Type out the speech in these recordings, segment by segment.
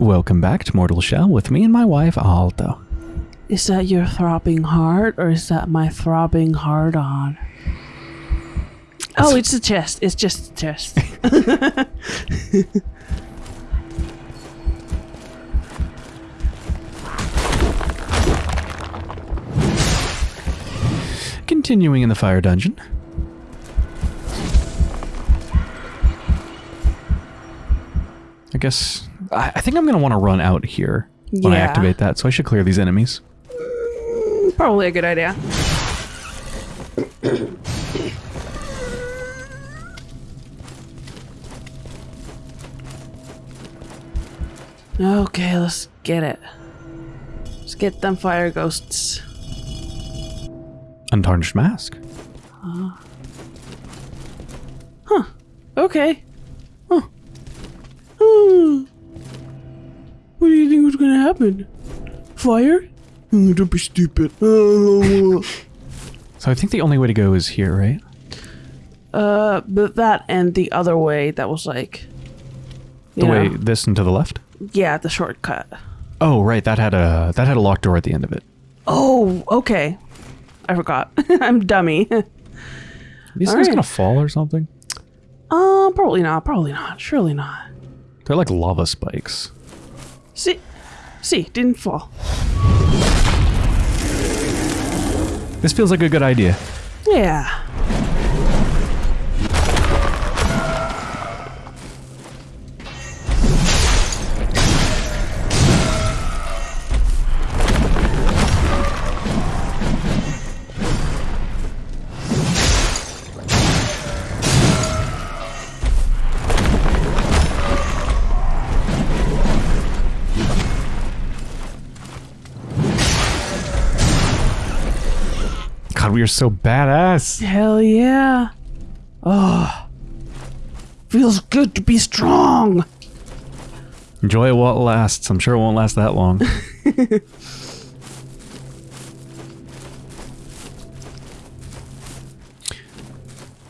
Welcome back to Mortal Shell with me and my wife, Alto. Is that your throbbing heart or is that my throbbing heart on? Oh, it's the chest. It's just the chest. Continuing in the fire dungeon. I guess... I, I think I'm going to want to run out here when I activate that, so I should clear these enemies. Probably a good idea. Okay, let's get it. Let's get them fire ghosts. Untarnished mask. Huh. Okay. Huh. Hmm. What do you think was gonna happen? Fire? Don't be stupid. So I think the only way to go is here, right? Uh, but that and the other way that was like, The know, way this and to the left? yeah, the shortcut. Oh, right. That had a that had a locked door at the end of it. Oh, okay. I forgot. I'm dummy. Are these All things right. gonna fall or something? uh, probably not. Probably not. Surely not. They're like lava spikes. See, see, didn't er fall. This feels like a good idea. Yeah. We are so badass. Hell yeah. Oh. Feels good to be strong. Enjoy it lasts. I'm sure it won't last that long.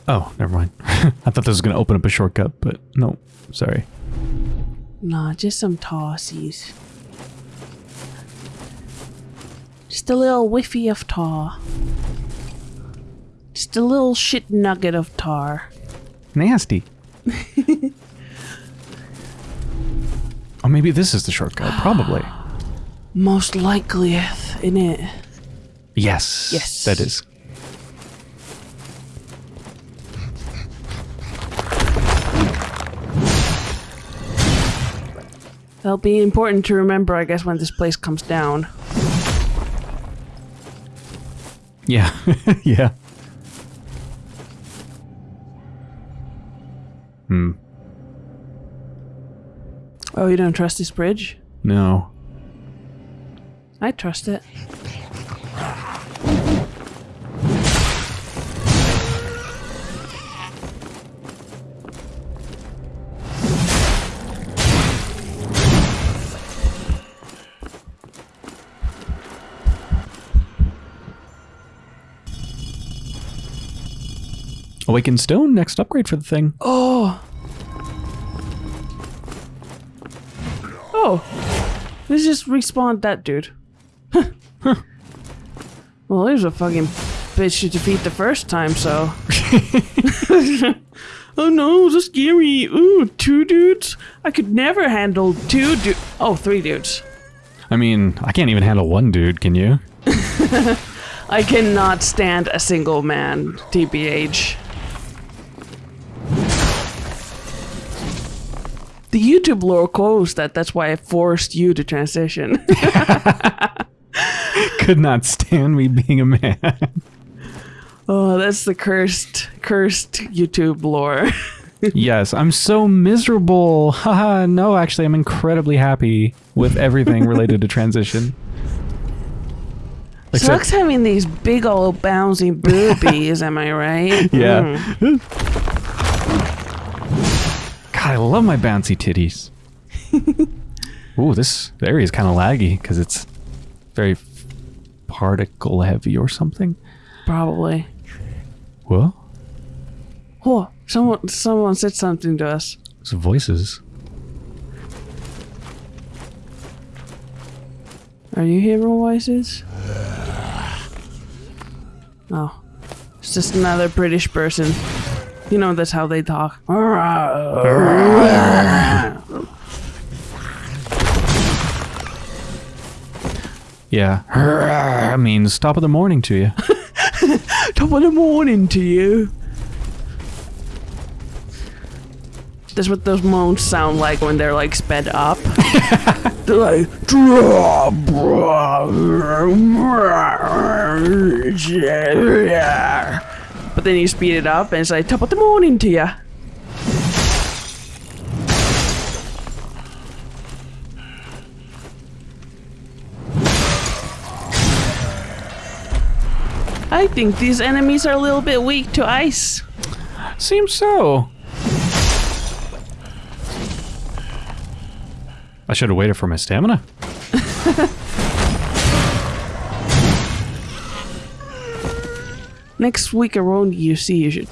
oh, never mind. I thought this was going to open up a shortcut, but no. Sorry. Nah, just some tossies. Just a little whiffy of tar. Just a little shit nugget of tar. Nasty. oh, maybe this is the shortcut. Probably. Most likely, in it. Yes. Yes. That is. That'll be important to remember, I guess, when this place comes down. Yeah. yeah. Hmm. Oh, you don't trust this bridge? No. I trust it. Awakened Stone, next upgrade for the thing. Oh. Oh. Let's just respawn that dude. Huh. Well, there's a fucking bitch to defeat the first time, so. oh no, so scary. Ooh, two dudes? I could never handle two dudes. Oh, three dudes. I mean, I can't even handle one dude, can you? I cannot stand a single man, TBH. The YouTube lore quotes that that's why I forced you to transition. Could not stand me being a man. oh, that's the cursed, cursed YouTube lore. yes, I'm so miserable. Haha, no, actually, I'm incredibly happy with everything related to transition. Except- Sucks having these big old bouncy boobies, am I right? Yeah. Mm. God, I love my bouncy titties. Ooh, this area is kind of laggy because it's very particle heavy or something. Probably. What? Oh, someone, someone said something to us. It's voices. Are you hearing voices? Oh. It's just another British person. You know, that's how they talk. Yeah. means top of the morning to you. Top of the morning to you. That's what those moans sound like when they're like sped up. they're like, but then you speed it up and it's like top of the morning to you. I think these enemies are a little bit weak to ice. Seems so. I should have waited for my stamina. Next week around you see you should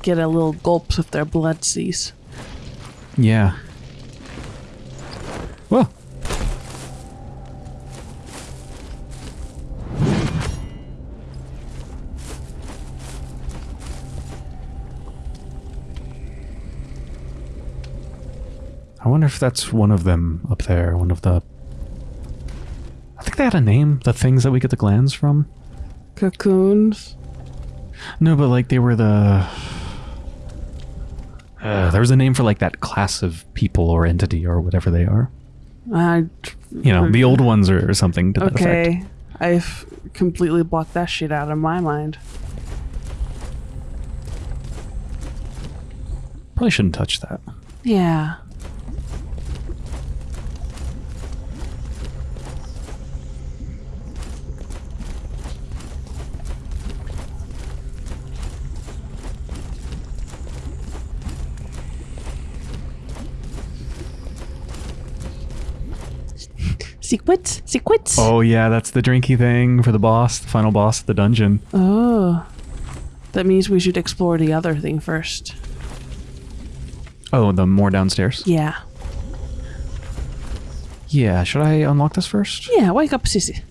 get a little gulps of their blood seas. Yeah. Well. I wonder if that's one of them up there, one of the... I think they had a name, the things that we get the glands from. Cocoons. No, but like they were the... Uh, there was a name for like that class of people or entity or whatever they are. I You know, the old ones or, or something to that effect. okay. I've completely blocked that shit out of my mind. Probably shouldn't touch that. Yeah. Secrets? Secrets? Oh yeah, that's the drinky thing for the boss, the final boss of the dungeon. Oh. That means we should explore the other thing first. Oh, the more downstairs. Yeah. Yeah, should I unlock this first? Yeah, wake up, Sissy.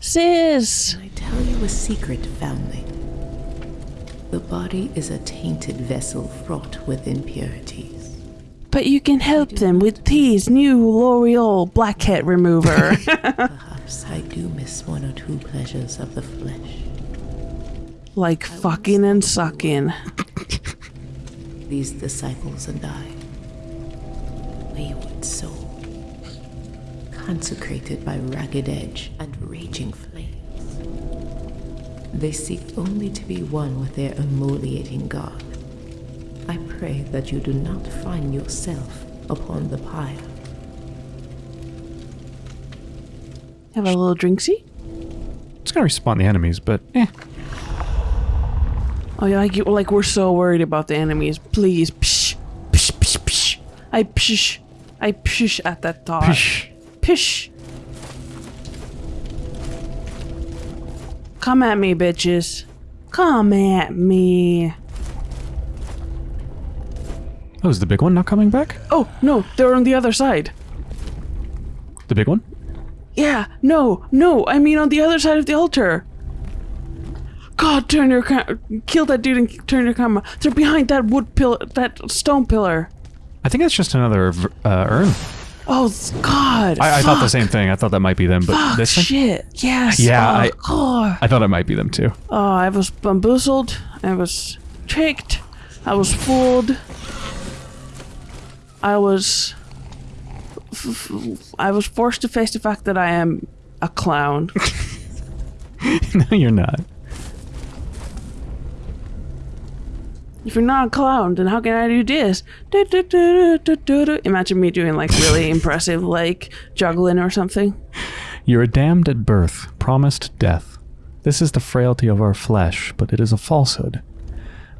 Sis! I tell you a secret, family. The body is a tainted vessel fraught with impurities. But you can help them with T's new L'Oreal blackhead remover. Perhaps I do miss one or two pleasures of the flesh. like fucking and sucking. These disciples and I, wayward souls, consecrated by ragged edge and raging flames. They seek only to be one with their emoliating God. I pray that you do not find yourself upon the pyre. Have a little drinksy? It's gonna respawn the enemies, but eh. Oh, yeah, like, you, like we're so worried about the enemies. Please, psh, psh, psh, psh. I psh, I psh at that thought. Pish. Pish. Come at me, bitches. Come at me. Oh, is the big one not coming back? Oh, no, they're on the other side. The big one? Yeah, no, no, I mean on the other side of the altar. God, turn your ca- kill that dude and turn your camera. They're behind that wood pillar, that stone pillar. I think that's just another uh, urn. Oh God! I, I thought the same thing. I thought that might be them, but Fuck, this thing? shit. Yes. Yeah, Oh, I- God. I thought it might be them too. Oh, I was bamboozled. I was tricked. I was fooled. I was. I was forced to face the fact that I am a clown. no, you're not. If you're not a clown, then how can I do this? Du- du- du. Imagine me doing like really impressive, like juggling or something. You are damned at birth, promised death. This is the frailty of our flesh, but it is a falsehood.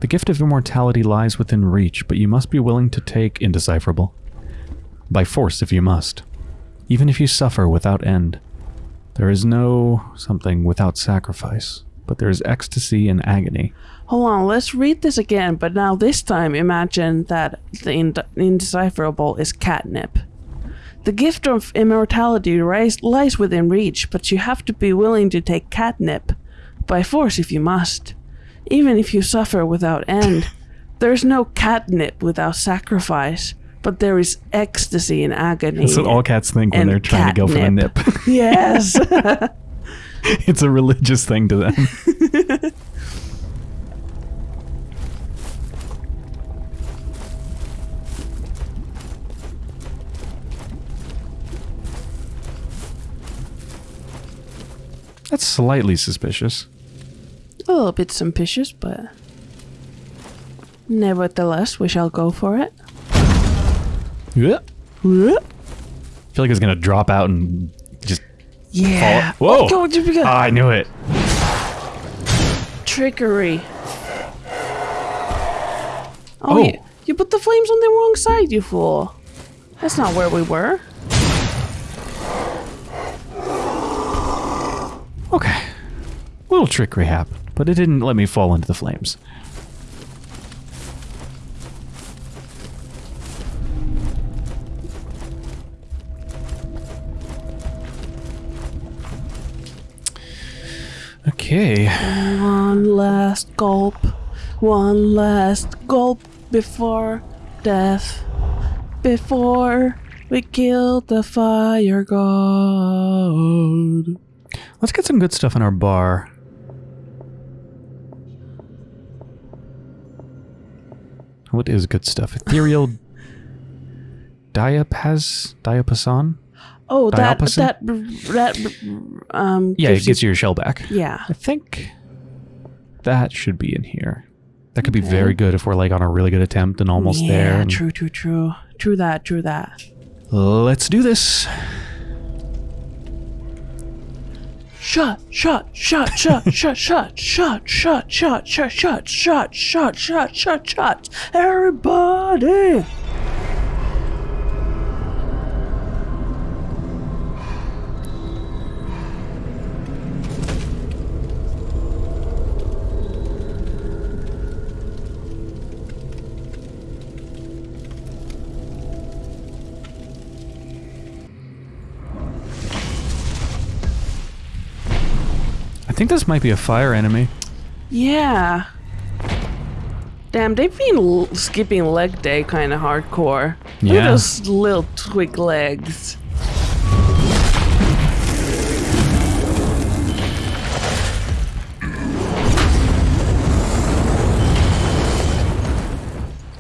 The gift of immortality lies within reach, but you must be willing to take indecipherable. By force, if you must. Even if you suffer without end. There is no something without sacrifice, but there is ecstasy in agony. Hold on, let's read this again, but now this time imagine that the ind- indecipherable is catnip. The gift of immortality lies within reach, but you have to be willing to take catnip. By force if you must. Even if you suffer without end. There's no catnip without sacrifice, but there is ecstasy in agony. That's what all cats think when they're trying to go for the nip. yes. it's a religious thing to them. That's slightly suspicious. A little bit suspicious, but nevertheless, we shall go for it. Yeah. I feel like it's gonna drop out and just Yeah. fall. Whoa! Oh, go, just because- Ah, I knew it. Trickery. Oh, Oh. You, you put the flames on the wrong side, you fool. That's not where we were. Okay. little trickery happened, but it didn't let me fall into the flames. Okay. One last gulp. One last gulp before death. Before we kill the fire god. Let's get some good stuff in our bar. What is good stuff? Ethereal diapaz diapason? Oh, that Diapason? that that um. Yeah, it gets you your shell back. Yeah. I think that should be in here. That could be very good if we're like on a really good attempt and almost yeah, there. and- True, true, true. True that. True that. Let's do this. Shot, shot, shot, shot, shot, shot, shot, shot, shot, shot, shot, shot, shot, shot, shot, shot. Everybody. Think this might be a fire enemy. Yeah. Damn, they've been l- skipping leg day kind of hardcore. Yeah. Look at those little twig legs.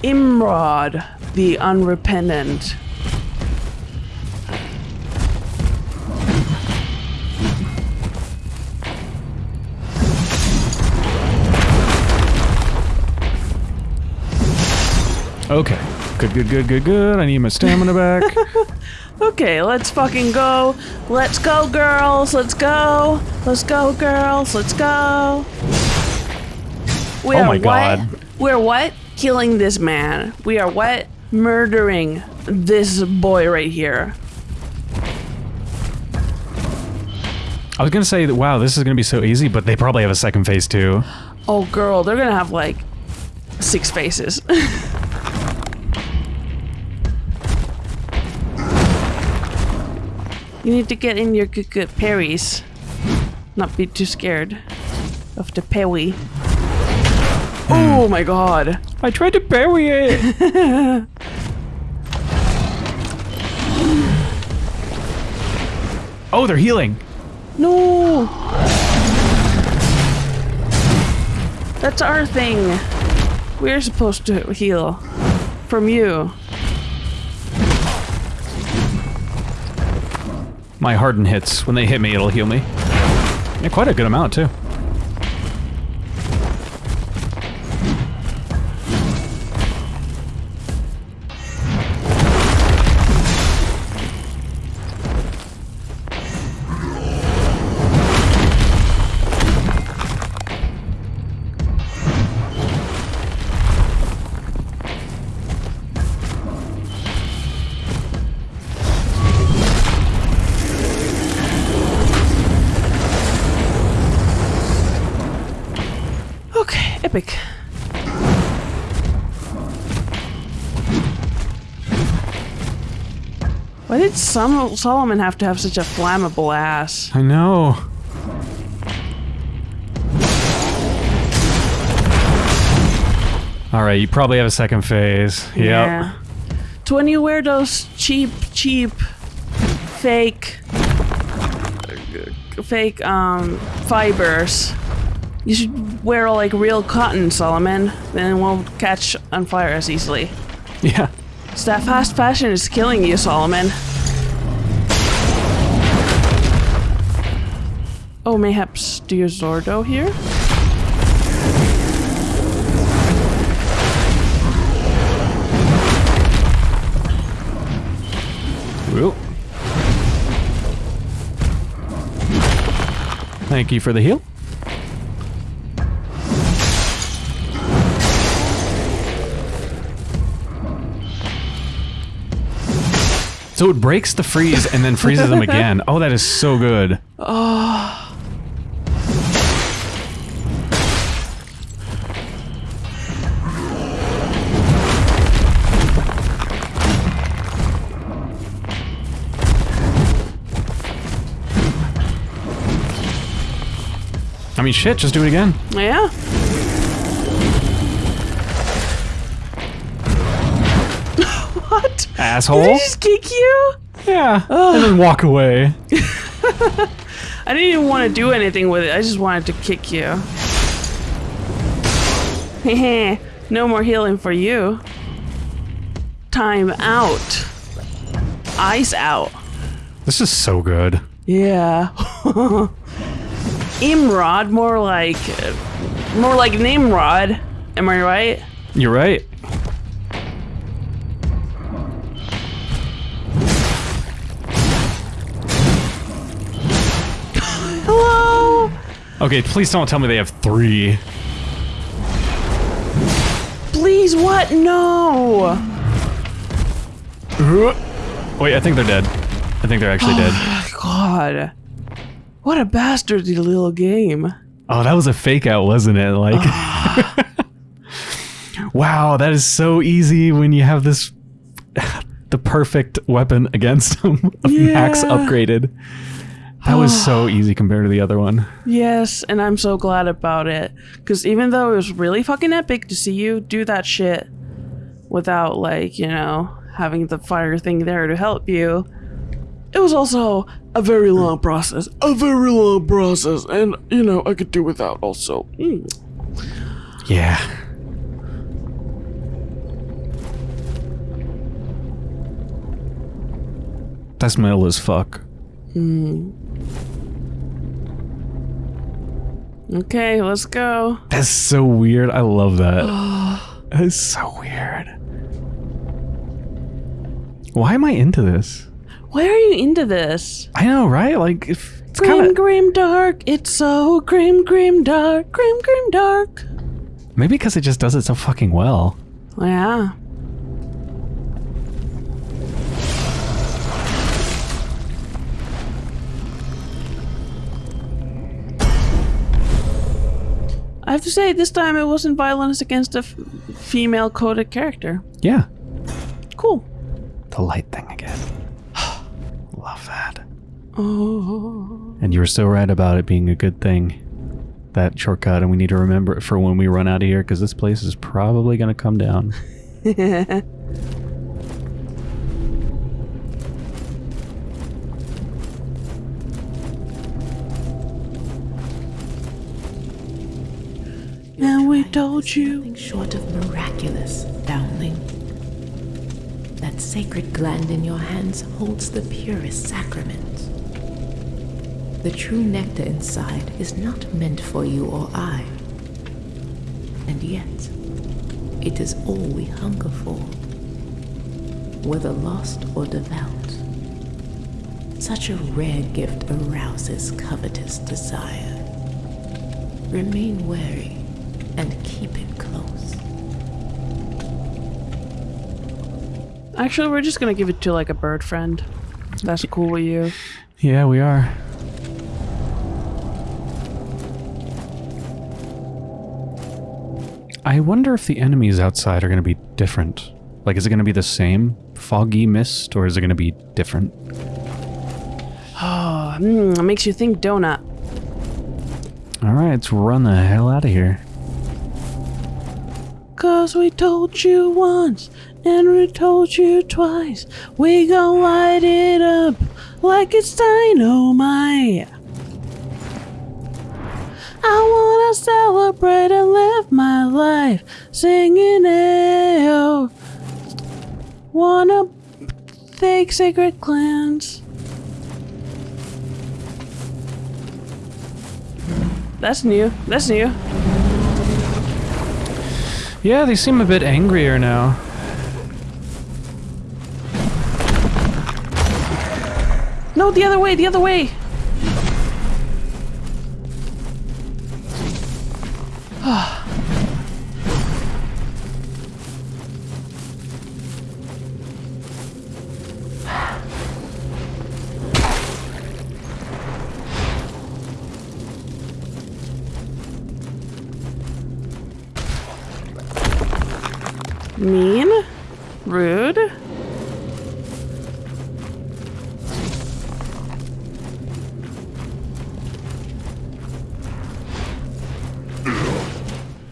Imrod, the unrepentant. Okay. Good, good, good, good, good. I need my stamina back. Okay, let's fucking go. Let's go, girls. Let's go. Let's go, girls. Let's go. We Oh are my what? God. We're what? Killing this man. We are what? Murdering this boy right here. I was gonna say that wow, this is gonna be so easy, but they probably have a second phase too. Oh, girl, they're gonna have like six faces. you need to get in your good, good parries. Not be too scared of the parry. Oh my god. I tried to bury it. oh, they're healing. No! That's our thing. We're supposed to heal. From you. My harden hits. When they hit me, it'll heal me. Yeah, quite a good amount too. Epic. Why did some Solomon have to have such a flammable ass? I know. All right, you probably have a second phase. Yep. Yeah. You wear those cheap, cheap, fake, fake um fibers, you should wear like real cotton, Solomon. Then won't catch on fire as easily. Yeah. So that fast fashion is killing you, Solomon. Oh, mayhaps do you Zordo here? Thank you for the heal. So it breaks the freeze and then freezes them again. Oh, that is so good. Oh. I mean, shit, just do it again. Yeah. what? Asshole. Did he just kick you? Yeah. And then walk away. I didn't even want to do anything with it. I just wanted to kick you. No more healing for you. Time out. Ice out. This is so good. Yeah. Imrod, more like, more like Nimrod. Am I right? You're right. Okay, please don't tell me they have three. Please, what? No. Wait, I think they're dead. I think they're actually dead. Oh, God. What a bastardly little game. Oh, that was a fake out, wasn't it? Like, wow, that is so easy when you have this, the perfect weapon against them. Max upgraded. That was so easy compared to the other one. Yes, and I'm so glad about it. Because even though it was really fucking epic to see you do that shit without, like, you know, having the fire thing there to help you, it was also a very long process. A very long process. And, you know, I could do without also. Mm. Yeah. That's metal as fuck. Okay, let's go. That's so weird. I love that. that is so weird. Why am I into this? Why are you into this? I know, right? Like, if it's Grim, kind of grim, dark. It's so grim, grim, dark. Grim, grim, dark. maybe because it just does it so fucking well. Yeah. To say, this time it wasn't violence against a f- female coded character. Yeah, Cool. the light thing again. love that. Oh. And you were so right about it being a good thing. That shortcut, and we need to remember it for when we run out of here, because this place is probably going to come down. told you. Nothing short of miraculous, foundling. That sacred gland in your hands holds the purest sacrament. The true nectar inside is not meant for you or I. And yet, it is all we hunger for, whether lost or devout. Such a rare gift arouses covetous desire. Remain wary and keep it close. Actually, we're just gonna give it to like a bird friend. That's cool with you. Yeah, we are. I wonder if the enemies outside are going to be different. Like, is it going to be the same foggy mist, or is it going to be different? Oh, mm, it makes you think, donut. All right, let's run the hell out of here. Cause we told you once, and we told you twice. We gon' light it up like it's dynamite. I wanna celebrate and live my life singing Ayo. Wanna thank Sacred Clans. That's new. That's new. Yeah, they seem a bit angrier now. No, the other way, the other way. Mean?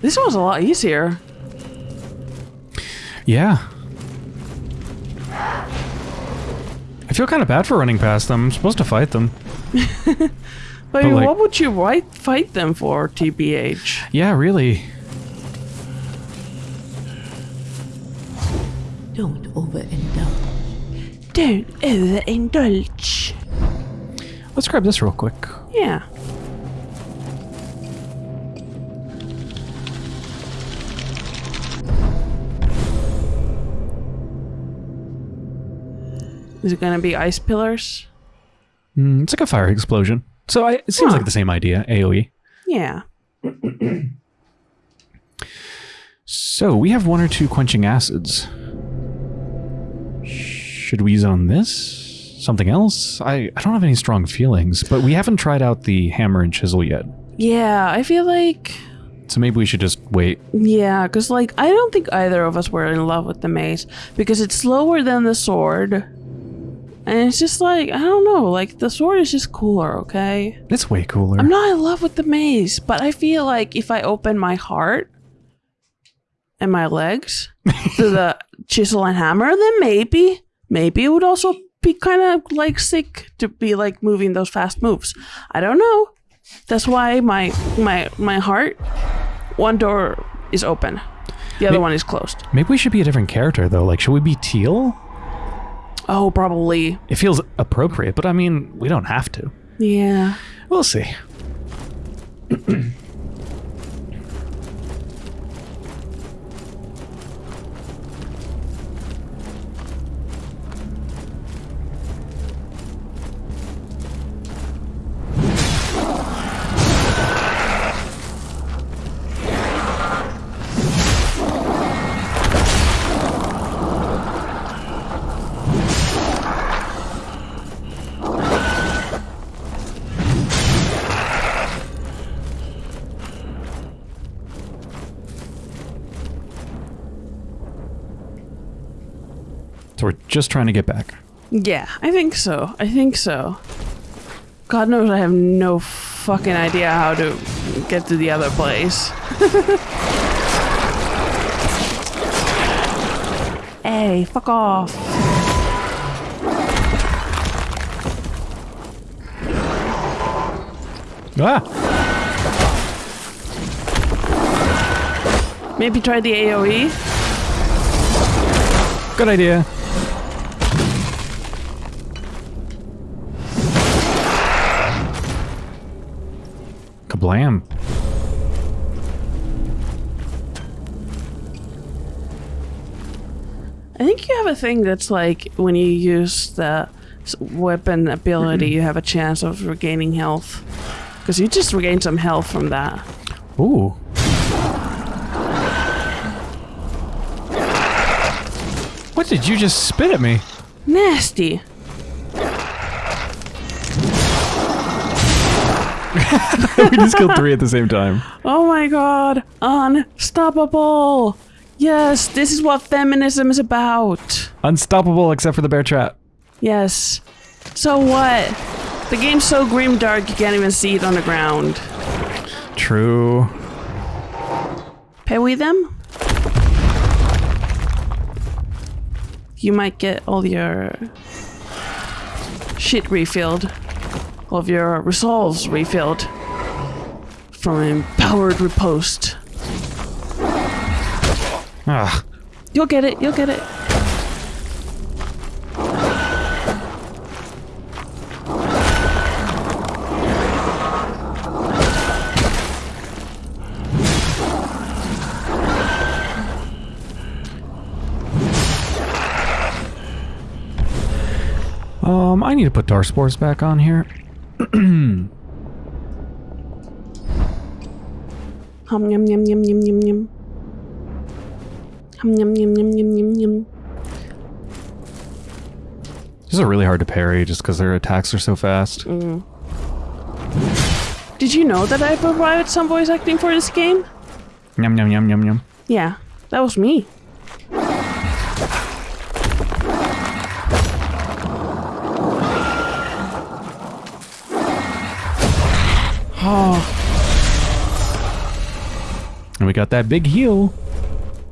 This one's a lot easier. Yeah. I feel kind of bad for running past them. I'm supposed to fight them. But, like- what would you fight, fight them for, TBH? Yeah, really. Don't overindulge. Don't overindulge. Let's grab this real quick. Yeah. Is it gonna be ice pillars? Mm, it's like a fire explosion. So I, it seems Huh. like the same idea, AoE. Yeah. So we have one or two quenching acids. Should we use it on this? Something else? I, I don't have any strong feelings, but we haven't tried out the hammer and chisel yet. Yeah, I feel like So maybe we should just wait. yeah, because like I don't think either of us were in love with the mace because it's slower than the sword, and it's just like I don't know, like the sword is just cooler. Okay, It's way cooler. I'm not in love with the maze, but I feel like if I open my heart and my legs to the chisel and hammer, then maybe, maybe it would also be kind of like sick to be like moving those fast moves. I don't know. That's why my my my heart, one door is open, the other May- one is closed. Maybe we should be a different character though. Like, should we be Tiel? Oh, probably. It feels appropriate, but I mean, we don't have to. Yeah. We'll see. just trying to get back. Yeah, I think so. I think so. God knows I have no fucking idea how to get to the other place. hey, fuck off. Ah! Maybe try the? AoE? Good idea. Kablam. I think you have a thing that's like when you use the weapon ability, you have a chance of regaining health. Because you just regained some health from that. Ooh. What did you just spit at me? Nasty. we just killed three at the same time. Oh my god. Unstoppable. Yes, this is what feminism is about. Unstoppable except for the bear trap. Yes. So what? The game's so grim dark you can't even see it on the ground. True. Pay we them? You might get all your shit refilled. All of your resolves refilled. From an empowered riposte. Ah, You'll get it, you'll get it. um, I need to put Darspores back on here. Hum yum yum yum yum yum yum. Hum yum yum yum yum yum yum. These are really hard to parry just because their attacks are so fast. Did you know that I provided some voice acting for this game? Yum yum yum yum yum. Yeah, that was me. And we got that big heal.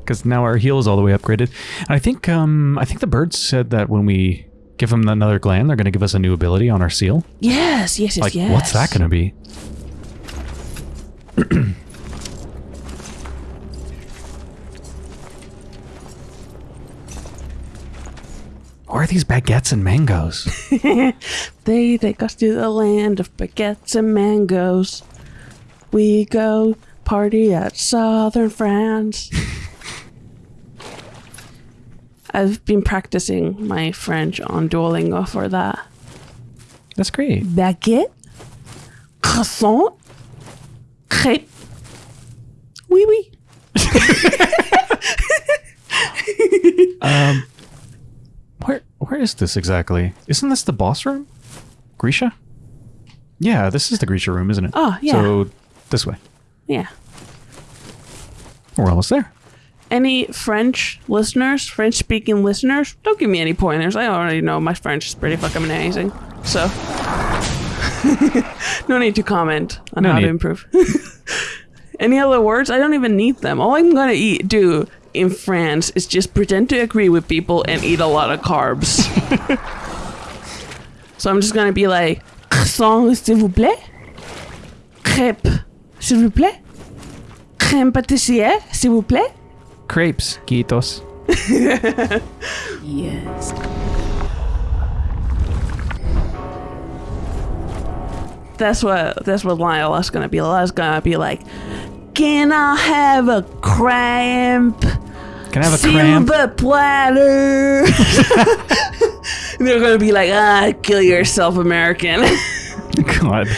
Because now our heal is all the way upgraded. And I think um I think the birds said that when we give them another gland, they're gonna give us a new ability on our seal. Yes, yes, yes, Like, yes. what's that gonna be? Where are these baguettes and mangoes? They take us to the land of baguettes and mangoes. We go party at southern France. I've been practicing my French on Duolingo for that. That's great. Baguette, croissant, crêpe. Oui, oui. Um, where is this exactly? Isn't this the boss room? Grisha? Yeah, this is the Grisha room, isn't it? Oh, yeah. So this way. Yeah. We're almost there. Any French listeners, French speaking listeners, don't give me any pointers. I already know my French is pretty fucking amazing. So, no need to comment on No how need. to improve. any other words? I don't even need them. All I'm gonna eat, do in France is just pretend to agree with people and eat a lot of carbs. so I'm just gonna be like, croissant, s'il vous plaît? Crêpe, s'il vous plaît? Crème pâtissière, s'il vous plaît? Crepes, Quitos. Yes. That's what that's what Lyle is gonna be. Lyle's gonna be like, Can I have a cramp? Can I have a cramp? Silver platter. They're gonna be like, ah, kill yourself, American. God.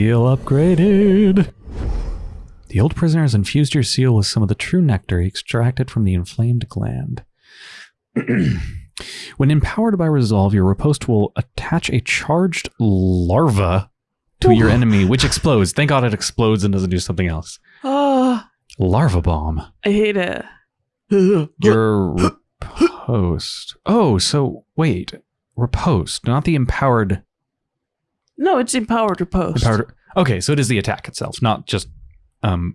Seal upgraded. The old prisoner has infused your seal with some of the true nectar he extracted from the inflamed gland. when empowered by resolve, your riposte will attach a charged larva to your enemy, which explodes. Thank God it explodes and doesn't do something else. Ah, Larva bomb. I hate it. Your riposte. Oh, so wait. Riposte, not the empowered. No, it's empowered riposte. Empowered. Okay, so it is the attack itself, not just um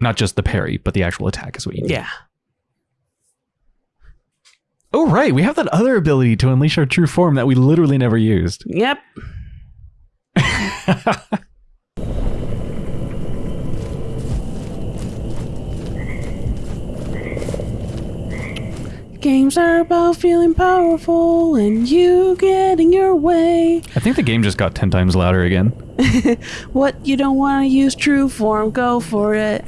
not just the parry, but the actual attack is what you need. Yeah. Oh right, we have that other ability to unleash our true form that we literally never used. Yep. Games are about feeling powerful and you getting your way. I think the game just got 10 times louder again. What you don't want to use true form, go for it.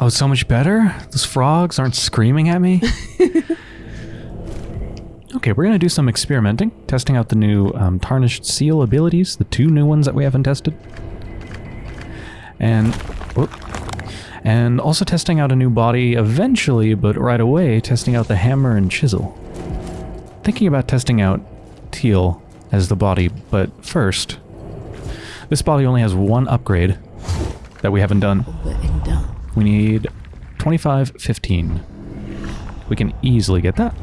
Oh, it's so much better? Those frogs aren't screaming at me? okay, we're going to do some experimenting, testing out the new um, Tarnished Seal abilities, the two new ones that we haven't tested. And, whoop. And also testing out a new body eventually, but right away, testing out the Hammer and Chisel. Thinking about testing out Tiel as the body, but first, this body only has one upgrade that we haven't done. We need 25, 15. We can easily get that.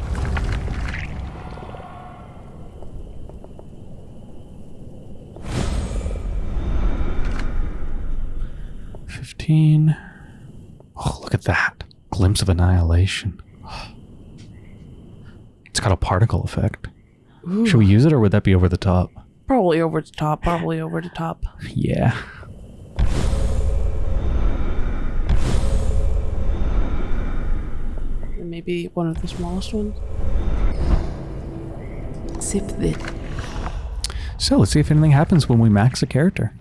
Fifteen. Oh, look at that. Glimpse of annihilation. It's got a particle effect. Should we use it or would that be over the top? Probably over the top, probably over the top. Yeah. Maybe one of the smallest ones. Sip this. So let's see if anything happens when we max a character.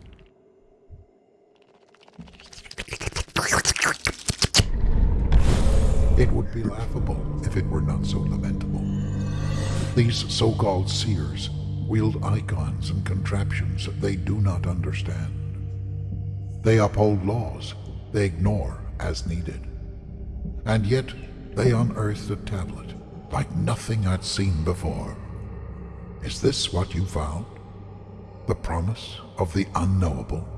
These so-called seers wield icons and contraptions they do not understand. They uphold laws they ignore as needed. And yet, they unearthed a tablet like nothing I'd seen before. Is this what you found? The promise of the unknowable?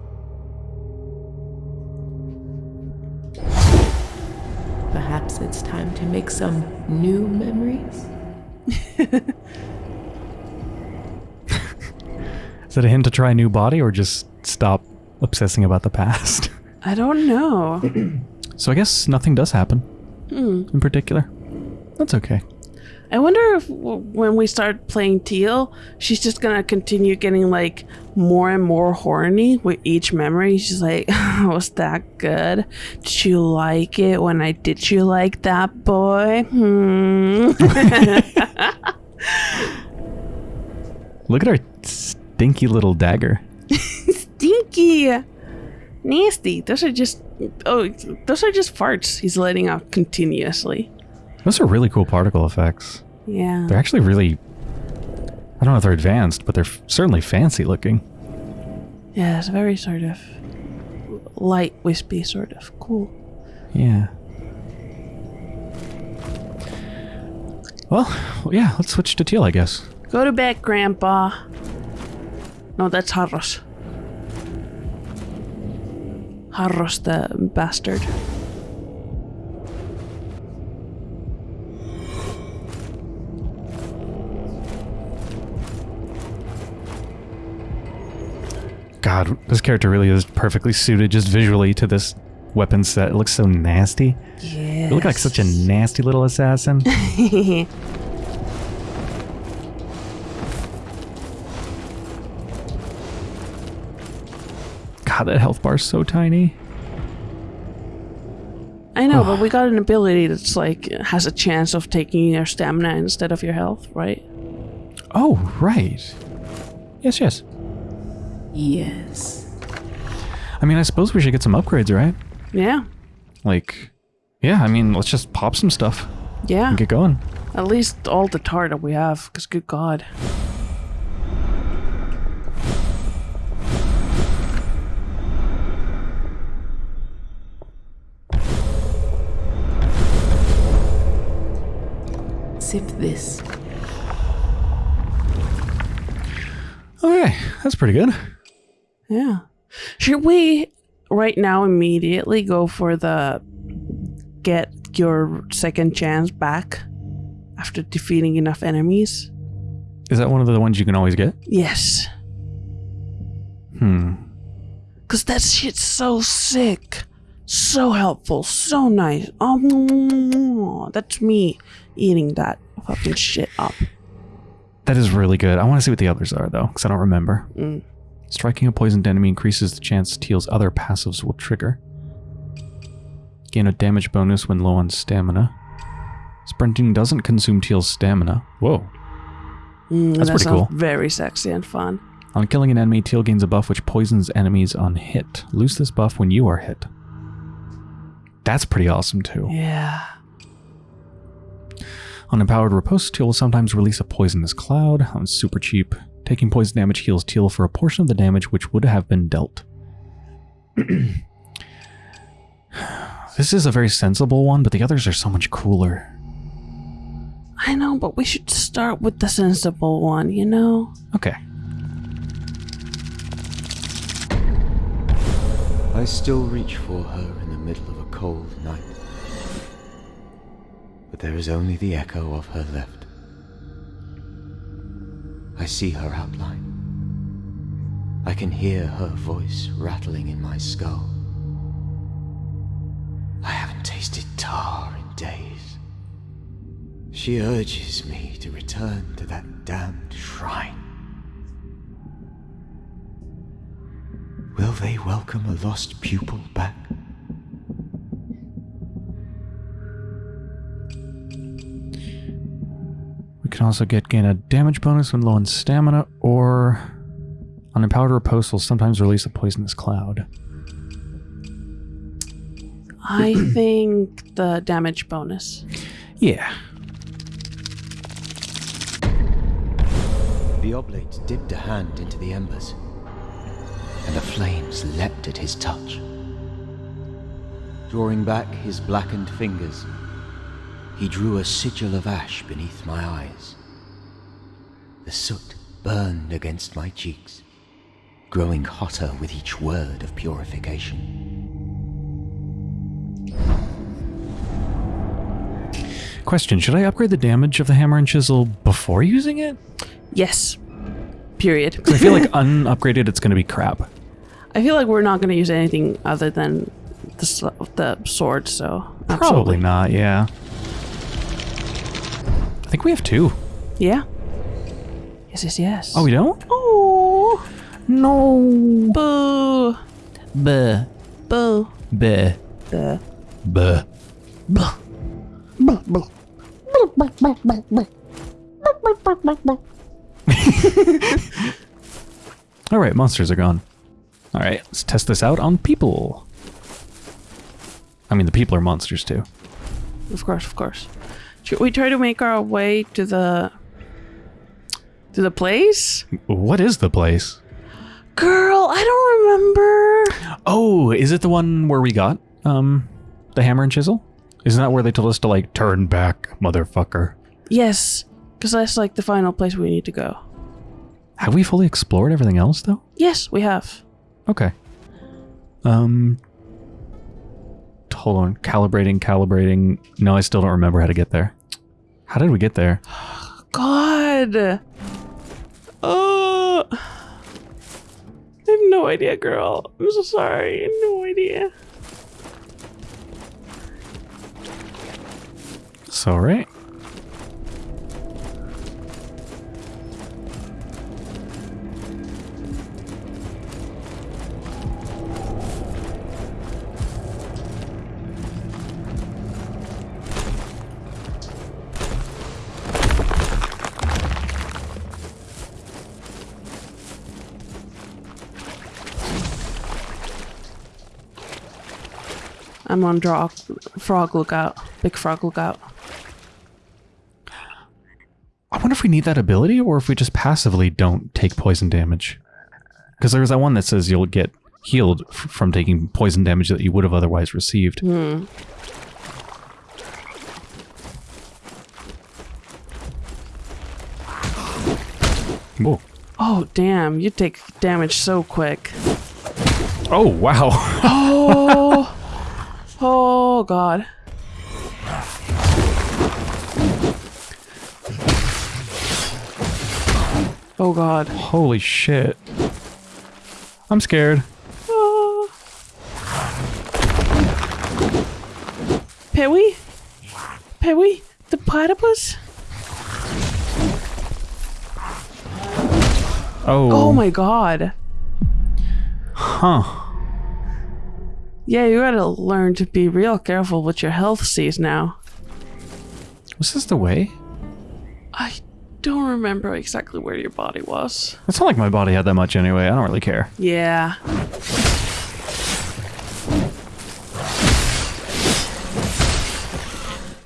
Perhaps it's time to make some new memories? Is that a hint to try a new body or just stop obsessing about the past? I don't know. so I guess nothing does happen hmm. in particular. That's okay. I wonder if when we start playing Tiel, she's just gonna continue getting like more and more horny with each memory. She's like, "Was that good? Did you like it when I did you like that boy?" Hmm. Look at our stinky little dagger. Stinky, nasty. Those are just oh, those are just farts he's letting out continuously. Those are really cool particle effects. Yeah. They're actually really. I don't know if they're advanced, but they're certainly fancy looking. Yeah, it's very sort of light, wispy, sort of cool. Yeah. Well, yeah, let's switch to tiel, I guess. Go to bed, Grandpa. No, that's Harros. Harros the bastard. God, this character really is perfectly suited just visually to this weapon set. It looks so nasty. Yeah. You look like such a nasty little assassin. God, that health bar's so tiny. I know, but we got an ability that's like has a chance of taking your stamina instead of your health, right? Oh, right. Yes, yes. Yes. I mean, I suppose we should get some upgrades, right? Yeah. Like, yeah, I mean, let's just pop some stuff Yeah. and get going. At least all the tar that we have, because good god. Sip this. Okay, that's pretty good. Yeah. Should we right now immediately go for the get your second chance back after defeating enough enemies? Is that one of the ones you can always get? Yes. Hmm. Cause that shit's so sick. So helpful, so nice. Oh, that's me eating that fucking shit up. That is really good. I want to see what the others are, though, because I don't remember. Mm. Striking a poisoned enemy increases the chance Tiel's other passives will trigger. Gain a damage bonus when low on stamina. Sprinting doesn't consume Tiel's stamina. Whoa. Mm, That's that pretty cool. Very sexy and fun. On killing an enemy, Tiel gains a buff which poisons enemies on hit. Lose this buff when you are hit. That's pretty awesome, too. Yeah. On Empowered Riposte, Tiel will sometimes release a poisonous cloud. That one's super cheap. Taking poison damage heals Tiel for a portion of the damage which would have been dealt. this is a very sensible one, but the others are so much cooler. I know, but we should start with the sensible one, you know? Okay. I still reach for her in the middle of a cold night. But there is only the echo of her left. I see her outline. I can hear her voice rattling in my skull. I haven't tasted tar in days. She urges me to return to that damned shrine. Will they welcome a lost pupil back? Can also get gain a damage bonus when low on stamina, or on Empowered Riposte will sometimes release a poisonous cloud. I think the damage bonus. Yeah. The oblate dipped a hand into the embers, and the flames leapt at his touch. Drawing back his blackened fingers, he drew a sigil of ash beneath my eyes. The soot burned against my cheeks, growing hotter with each word of purification. Question Should I upgrade the damage of the hammer and chisel before using it? Yes. Period. 'Cause I feel like unupgraded, it's going to be crap. I feel like we're not going to use anything other than the, the sword, so. Probably absolutely. not, yeah. I think we have two. Yeah. Yes, yes, yes. Oh, we don't? Oh, No. boo. Buh. Boo. Buh. Buh. Buh. All right, monsters are gone. All right, let's test this out on people. I mean, the people are monsters too. Of course, of course. Should we try to make our way to the to the place? What is the place? Girl, I don't remember. Oh, is it the one where we got um the hammer and chisel? Isn't that where they told us to like turn back, motherfucker? Yes, because that's like the final place we need to go. Have we fully explored everything else though? Yes, we have. Okay. Um hold on, calibrating, calibrating. No, I still don't remember how to get there. How did we get there? God. Oh. I have no idea, girl. I'm so sorry. I have no idea. So right. I'm on draw frog lookout. Big frog lookout. I wonder if we need that ability or if we just passively don't take poison damage. Because there's that one that says you'll get healed from taking poison damage that you would have otherwise received. Hmm. Whoa. Oh damn! You take damage so quick. Oh, wow. Oh. Oh god. Oh god. Holy shit. I'm scared. Ah. Pewy? Pewy? The platypus? Oh. Oh my god. Huh. Yeah, you gotta learn to be real careful with your health C's now. Was this the way? I don't remember exactly where your body was. It's not like my body had that much anyway. I don't really care. Yeah.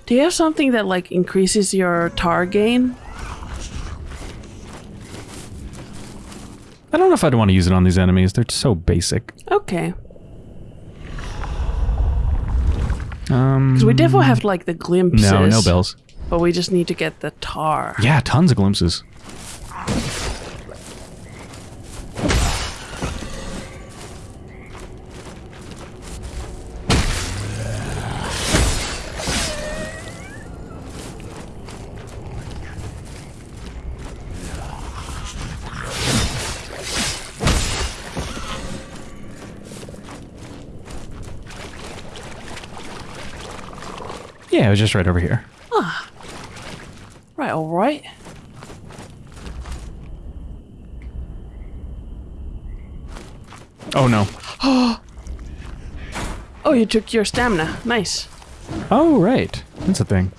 Do you have something that like increases your tar gain? I don't know if I'd want to use it on these enemies. They're so basic. Okay. Um, Because we definitely have like the glimpses. no, no bells. But we just need to get the tar. Yeah, tons of glimpses. Yeah, it was just right over here. Ah. Right, alright. Oh no. Oh, you took your stamina. Nice. Oh, right. That's a thing.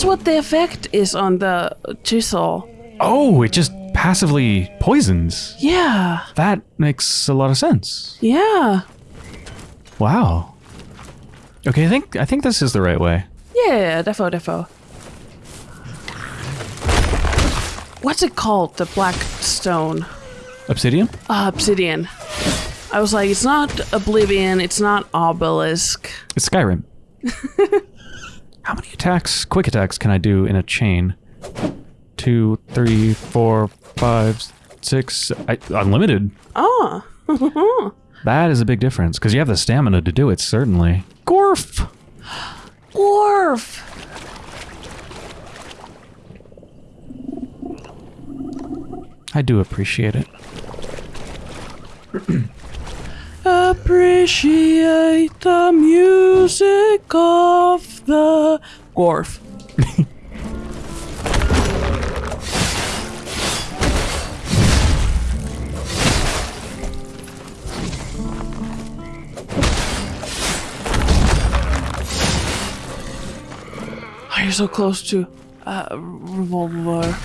That's what the effect is on the chisel. Oh, it just passively poisons. Yeah. That makes a lot of sense. Yeah. Wow. Okay, I think I think this is the right way. Yeah, defo defo. What's it called? The black stone. Obsidian? Ah, obsidian. I was like, it's not oblivion, it's not obelisk. It's Skyrim. How many attacks, quick attacks, can I do in a chain? Two, three, four, five, six. I, unlimited. Ah. That is a big difference because you have the stamina to do it. Certainly. Gorf. Gorf! I do appreciate it. Appreciate the music of the Gorf. Oh, you're so close to uh, revolver.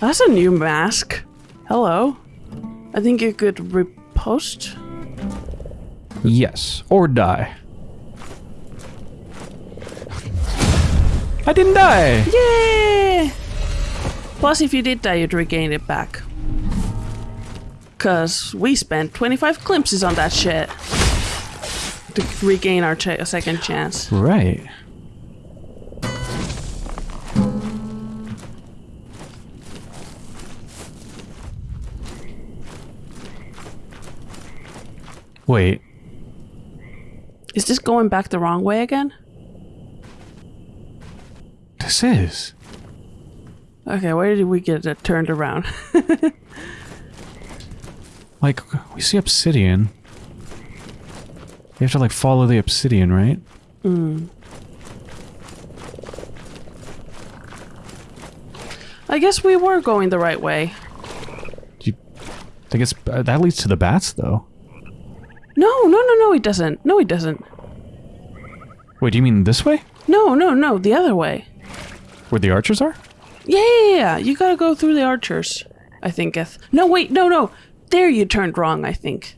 That's a new mask. Hello. I think you could repost. Yes, or die. I didn't die. Yay! Plus, if you did die, you'd regain it back. Cause we spent 25 glimpses on that shit to regain our ch- second chance. Right. Wait, Is this going back the wrong way again? this is. Okay, where did we get it turned around? Like, we see obsidian. You have to, like, follow the obsidian, right? I guess we were going the right way. Do you think it's. Uh, that leads to the bats, though. No, no, no, no, he doesn't. No, he doesn't. Wait, do you mean this way? No, no, no, the other way. Where the archers are? Yeah, yeah, yeah. You gotta go through the archers. I think. Eth- no, wait, no, no. There you turned wrong. I think.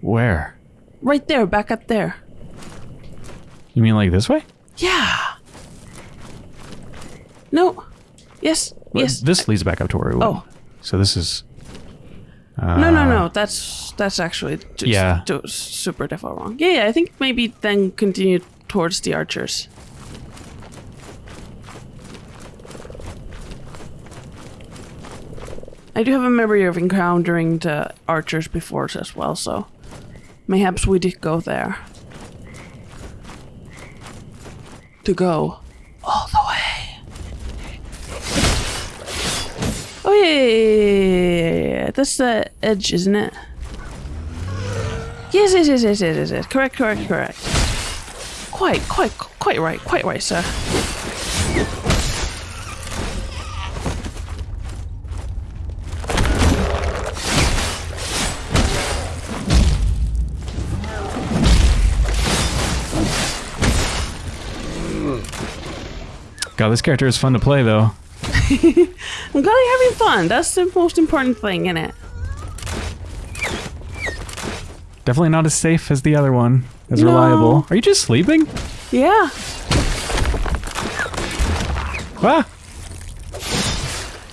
Where? Right there, back up there. You mean like this way? Yeah. No. Yes. Well, Yes. This leads back up to where we went. Oh. So this is. Uh, No, no, no. That's that's actually just Yeah. super defo wrong. Yeah, yeah. I think maybe then continue towards the archers. I do have a memory of encountering the archers before as well, so mayhaps we did go there. To go all the way. Oh yeah. That's the edge, isn't it? Yes, yes, yes, yes, yes, yes. Correct, correct, correct. Quite, quite, quite right, quite right, sir. God, this character is fun to play though. I'm glad you're having fun. That's the most important thing, in it? Definitely not as safe as the other one. As No. reliable. Are you just sleeping? Yeah. Ah!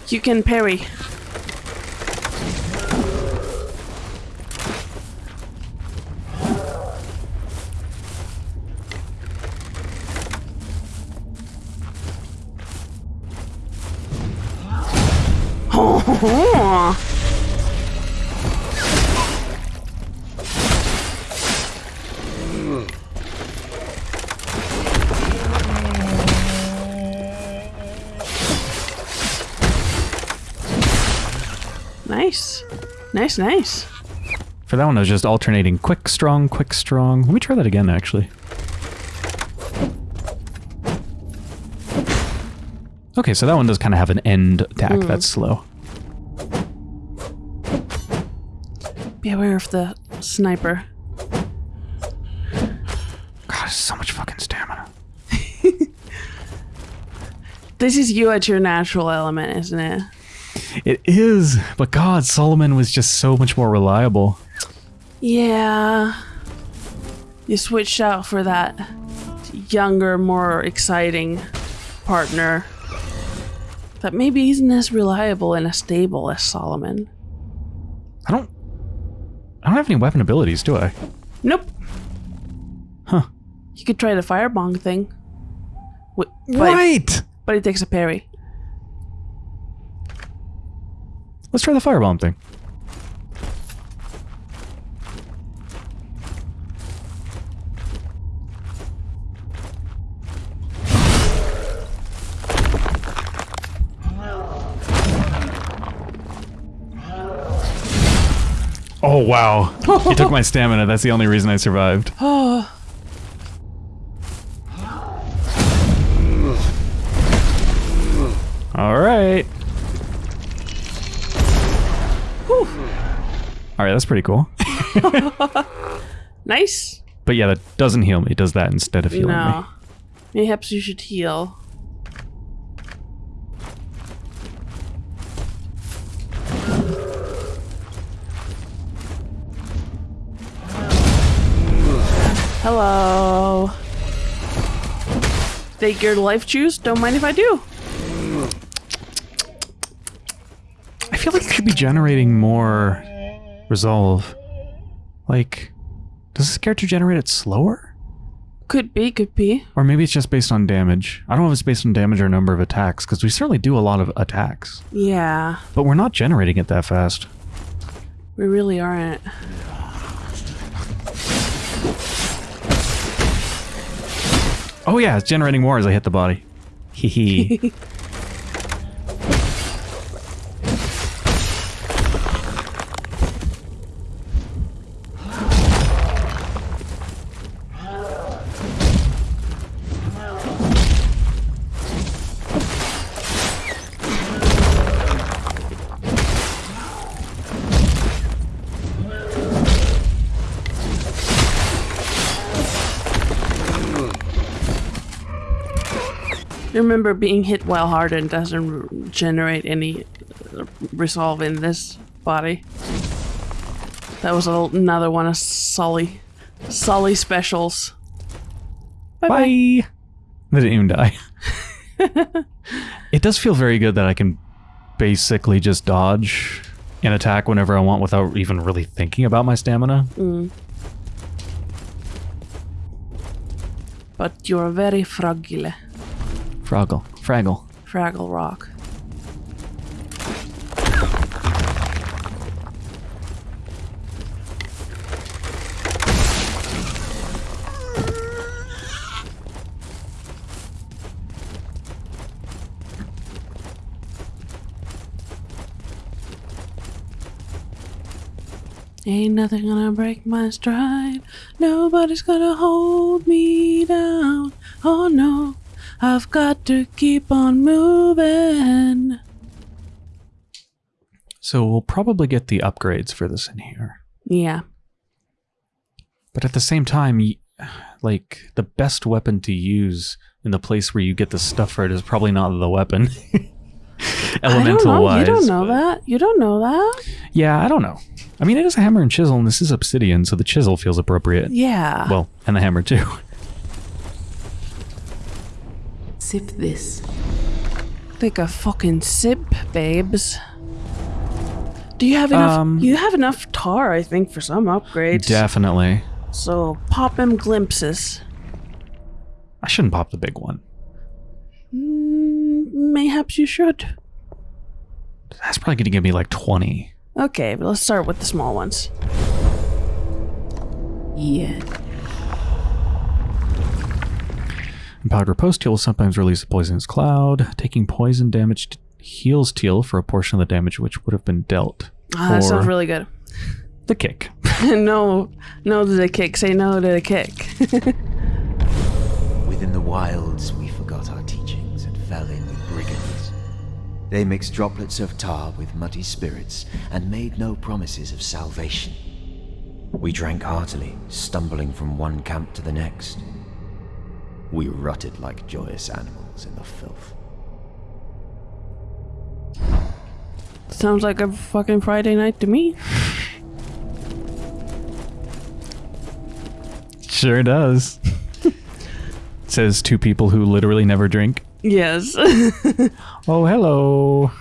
You can parry. Nice, nice. For that one, I was just alternating quick, strong, quick, strong. Let me try that again, actually. Okay, so that one does kind of have an end attack that's hmm. slow. Be aware of the sniper. God, so much fucking stamina. This is you at your natural element, isn't it? It is, but God, Solomon was just so much more reliable. Yeah. You switched out for that younger, more exciting partner. That maybe isn't as reliable and as stable as Solomon. I don't. I don't have any weapon abilities, do I? Nope. Huh. You could try the firebong thing. Wi- But, Right. but it takes a parry. Let's try the firebomb thing. Oh wow. he took my stamina. That's the only reason I survived. right, that's pretty cool. Nice. But yeah, that doesn't heal me. It does that instead of healing no. me. Mayhaps you should heal. Hello. Take your life juice. Don't mind if I do. I feel like it should be generating more resolve. Like, does this character generate it slower? Could be, could be. Or maybe it's just based on damage. I don't know if it's based on damage or number of attacks, because we certainly do a lot of attacks. Yeah, But we're not generating it that fast. we really aren't. Oh yeah, it's generating more as I hit the body. Hee hee. Remember, being hit while hardened doesn't generate any uh, resolve in this body. That was a, another one of Sully. Sully specials. Bye. They didn't even die. it does feel very good that I can basically just dodge and attack whenever I want without even really thinking about my stamina. But you're very fragile. Fraggle. Fraggle. Fraggle Rock. Ain't nothing gonna break my stride. Nobody's gonna hold me down. Oh no, I've got to keep on moving. So we'll probably get the upgrades for this in here. Yeah. But at the same time, like, the best weapon to use in the place where you get the stuff for it is probably not the weapon. I don't Elemental know. wise. you don't know but- that. You don't know that. Yeah, I don't know. I mean, it is a hammer and chisel, and this is obsidian, so the chisel feels appropriate. Yeah. Well, and the hammer too. Sip this. Take a fucking sip, babes. Do you have enough? Um, you have enough tar, I think, for some upgrades. Definitely. So pop him glimpses. I shouldn't pop the big one. Mm, mayhaps you should. That's probably going to give me like 20. Okay, but let's start with the small ones. Yeah. Empowered Riposte Tiel will sometimes release a poisonous cloud. Taking poison damage t- heals Tiel for a portion of the damage which would have been dealt. Ah, that sounds really good. The kick. no, no to the kick. Say no to the kick. Within the wilds, we forgot our teachings and fell in with brigands. They mixed droplets of tar with muddy spirits and made no promises of salvation. We drank heartily, stumbling from one camp to the next. We rutted like joyous animals in the filth. Sounds like a fucking Friday night to me. Sure does. Says two people who literally never drink. Yes. Oh, hello.